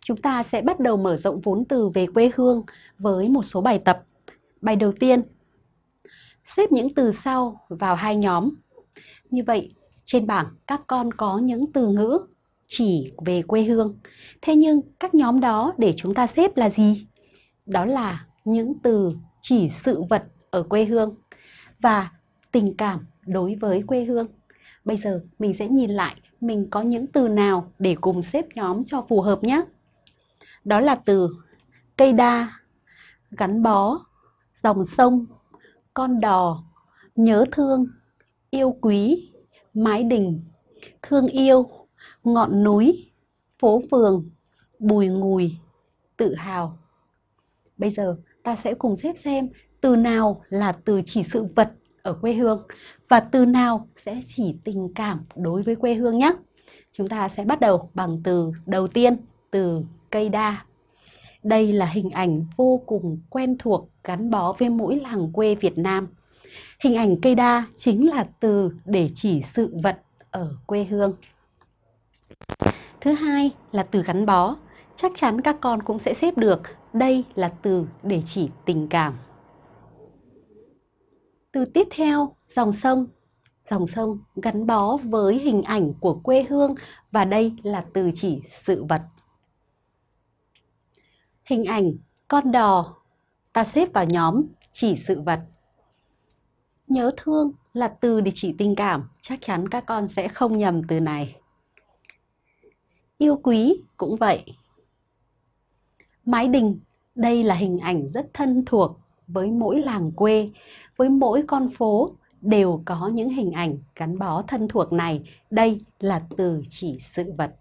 Chúng ta sẽ bắt đầu mở rộng vốn từ về quê hương với một số bài tập. Bài đầu tiên, xếp những từ sau vào hai nhóm. Như vậy, trên bảng các con có những từ ngữ chỉ về quê hương. Thế nhưng các nhóm đó để chúng ta xếp là gì? Đó là những từ chỉ sự vật ở quê hương và tình cảm đối với quê hương. Bây giờ mình sẽ nhìn lại mình có những từ nào để cùng xếp nhóm cho phù hợp nhé. Đó là từ cây đa, gắn bó, dòng sông, con đò, nhớ thương, yêu quý, mái đình, thương yêu, ngọn núi, phố phường, bùi ngùi, tự hào. Bây giờ ta sẽ cùng xếp xem từ nào là từ chỉ sự vật ở quê hương và từ nào sẽ chỉ tình cảm đối với quê hương nhé. Chúng ta sẽ bắt đầu bằng từ đầu tiên, từ cây đa. Đây là hình ảnh vô cùng quen thuộc gắn bó với mỗi làng quê Việt Nam. Hình ảnh cây đa chính là từ để chỉ sự vật ở quê hương. Thứ hai là từ gắn bó. Chắc chắn các con cũng sẽ xếp được. Đây là từ để chỉ tình cảm. Từ tiếp theo, dòng sông. Dòng sông gắn bó với hình ảnh của quê hương và đây là từ chỉ sự vật. Hình ảnh con đò ta xếp vào nhóm chỉ sự vật. Nhớ thương là từ để chỉ tình cảm, chắc chắn các con sẽ không nhầm từ này. Yêu quý cũng vậy. Mái đình, đây là hình ảnh rất thân thuộc với mỗi làng quê, với mỗi con phố đều có những hình ảnh gắn bó thân thuộc này. Đây là từ chỉ sự vật.